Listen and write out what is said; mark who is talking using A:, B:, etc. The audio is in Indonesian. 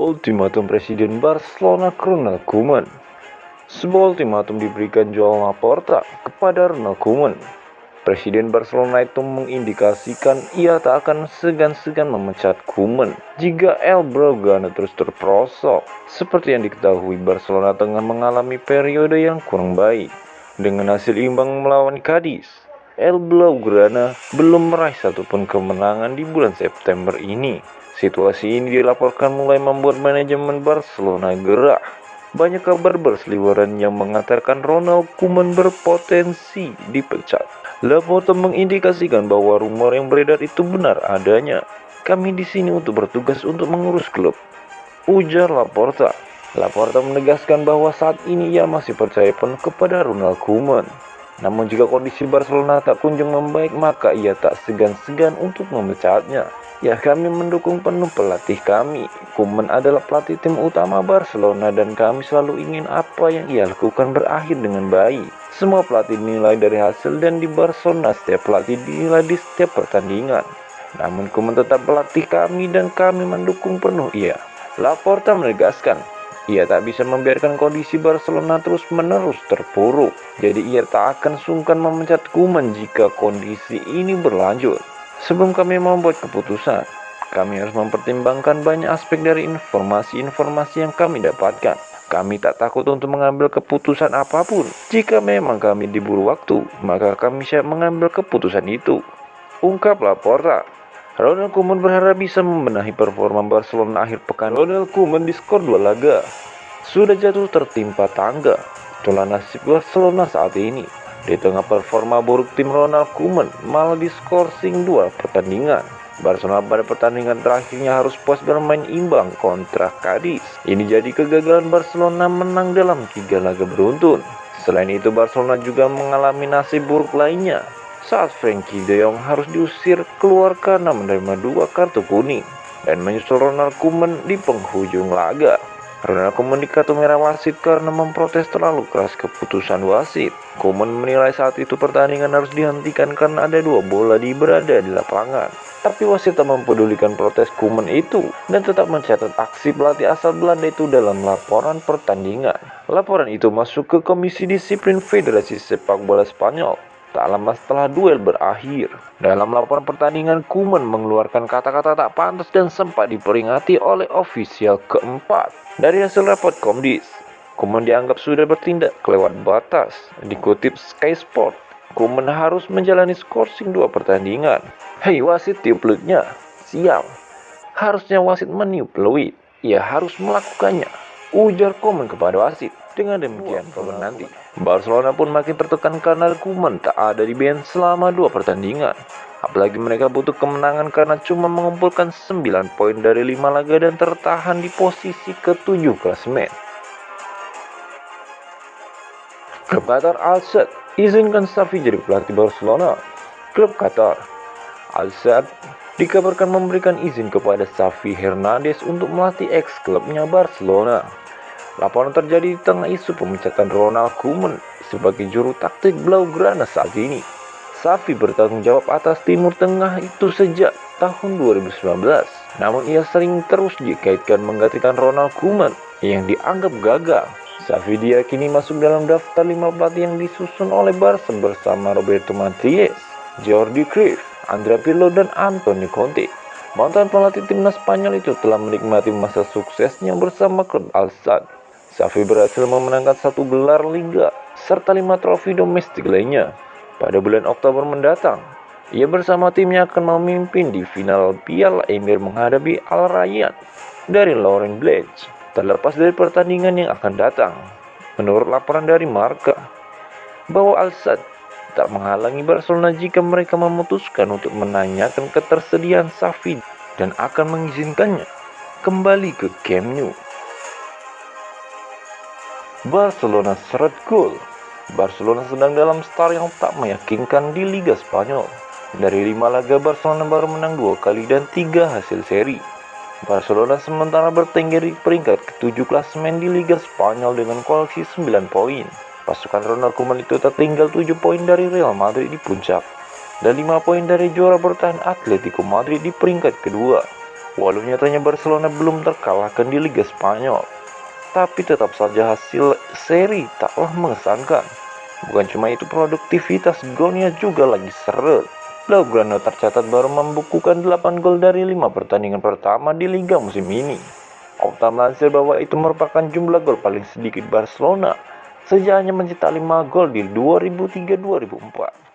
A: Ultimatum Presiden Barcelona Ronald Koeman Sebuah ultimatum diberikan Joao Laporta kepada Ronald Koeman. Presiden Barcelona itu mengindikasikan ia tak akan segan-segan memecat Koeman jika El Blaugrana terus terperosok. Seperti yang diketahui, Barcelona tengah mengalami periode yang kurang baik. Dengan hasil imbang melawan Cadiz, El Blaugrana belum meraih satupun kemenangan di bulan September ini. Situasi ini dilaporkan mulai membuat manajemen Barcelona gerah banyak kabar berseliweran yang mengatakan Ronald Koeman berpotensi dipecat. Laporta mengindikasikan bahwa rumor yang beredar itu benar adanya. Kami di sini untuk bertugas untuk mengurus klub. Ujar Laporta. Laporta menegaskan bahwa saat ini ia masih percaya penuh kepada Ronald Koeman. Namun jika kondisi Barcelona tak kunjung membaik maka ia tak segan-segan untuk memecatnya. Ya kami mendukung penuh pelatih kami. Kuman adalah pelatih tim utama Barcelona dan kami selalu ingin apa yang ia lakukan berakhir dengan baik. Semua pelatih dinilai dari hasil dan di Barcelona setiap pelatih dinilai di setiap pertandingan. Namun Kuman tetap pelatih kami dan kami mendukung penuh ia. Laporta menegaskan, ia tak bisa membiarkan kondisi Barcelona terus-menerus terpuruk. Jadi ia tak akan sungkan memecat Kuman jika kondisi ini berlanjut. Sebelum kami membuat keputusan, kami harus mempertimbangkan banyak aspek dari informasi-informasi yang kami dapatkan. Kami tak takut untuk mengambil keputusan apa pun. Jika memang kami diburu waktu, maka kami siap mengambil keputusan itu. Ungkap Laporta. Ronald Koeman berharap bisa membenahi performa Barcelona akhir pekan. Ronald Koeman di skor dua laga. Sudah jatuh tertimpa tangga. Itulah nasib Barcelona saat ini. Di tengah performa buruk tim Ronald Koeman malah diskorsing dua pertandingan. Barcelona pada pertandingan terakhirnya harus puas bermain imbang kontra Cadiz. Ini jadi kegagalan Barcelona menang dalam tiga laga beruntun. Selain itu Barcelona juga mengalami nasib buruk lainnya saat Frankie de Jong harus diusir keluar karena menerima dua kartu kuning dan menyusul Ronald Koeman di penghujung laga. Koeman dikatu merah wasit karena memprotes terlalu keras keputusan wasit. Koeman menilai saat itu pertandingan harus dihentikan karena ada dua bola di berada di lapangan. Tapi wasit tak mempedulikan protes Koeman itu dan tetap mencatat aksi pelatih asal Belanda itu dalam laporan pertandingan. Laporan itu masuk ke Komisi Disiplin Federasi Sepak Bola Spanyol Tak lama setelah duel berakhir, dalam laporan pertandingan Kuman mengeluarkan kata-kata tak pantas dan sempat diperingati oleh ofisial keempat. Dari hasil rapot Komdis, Kuman dianggap sudah bertindak kelewat batas. Dikutip Sky Sport, Kuman harus menjalani skorsing dua pertandingan. Hei wasit tiup pelutnya, siap. Harusnya wasit meniup peluit, ia harus melakukannya. Ujar Kuman kepada wasit. Dengan demikian, kawan nanti, Barcelona pun makin tertekan karena Koeman tak ada di band selama dua pertandingan. Apalagi mereka butuh kemenangan karena cuma mengumpulkan 9 poin dari 5 laga dan tertahan di posisi ke-7 klasemen. Klub Qatar Al-Sadd izinkan Safi jadi pelatih Barcelona. Klub Qatar Al-Sadd dikabarkan memberikan izin kepada Safi Hernandez untuk melatih ex-klubnya Barcelona. Laporan terjadi di tengah isu pemecatan Ronald Koeman sebagai juru taktik Blaugrana saat ini. Safi bertanggung jawab atas Timur Tengah itu sejak tahun 2019. Namun ia sering terus dikaitkan menggantikan Ronald Koeman yang dianggap gagal. Safi diyakini masuk dalam daftar 5 pelatih yang disusun oleh Barca bersama Roberto Martinez, Jordi Cruyff, Andrea Pirlo, dan Antonio Conte. Mantan pelatih timnas Spanyol itu telah menikmati masa suksesnya bersama klub Al-Sadd Safi berhasil memenangkan satu gelar liga serta lima trofi domestik lainnya. Pada bulan Oktober mendatang, ia bersama timnya akan memimpin di final Piala Emir menghadapi Al Rayyan dari Lauren Blanche, terlepas dari pertandingan yang akan datang. Menurut laporan dari Marka, bahwa Al Sadd tak menghalangi Barcelona jika mereka memutuskan untuk menanyakan ketersediaan Safi dan akan mengizinkannya kembali ke Camp Nou. Barcelona seret gol. Barcelona sedang dalam start yang tak meyakinkan di Liga Spanyol. Dari lima laga Barcelona baru menang dua kali dan tiga hasil seri. Barcelona sementara bertengger di peringkat ketujuh klasemen di Liga Spanyol dengan koleksi 9 poin. Pasukan Ronald Koeman itu tertinggal 7 poin dari Real Madrid di puncak dan 5 poin dari juara bertahan Atletico Madrid di peringkat kedua. Walau nyatanya Barcelona belum terkalahkan di Liga Spanyol, tapi tetap saja hasil seri taklah mengesankan. Bukan cuma itu produktivitas golnya juga lagi seret. Blaugrana tercatat baru membukukan 8 gol dari 5 pertandingan pertama di Liga musim ini. Opta melansir bahwa itu merupakan jumlah gol paling sedikit Barcelona sejak hanya mencetak 5 gol di 2003-2004.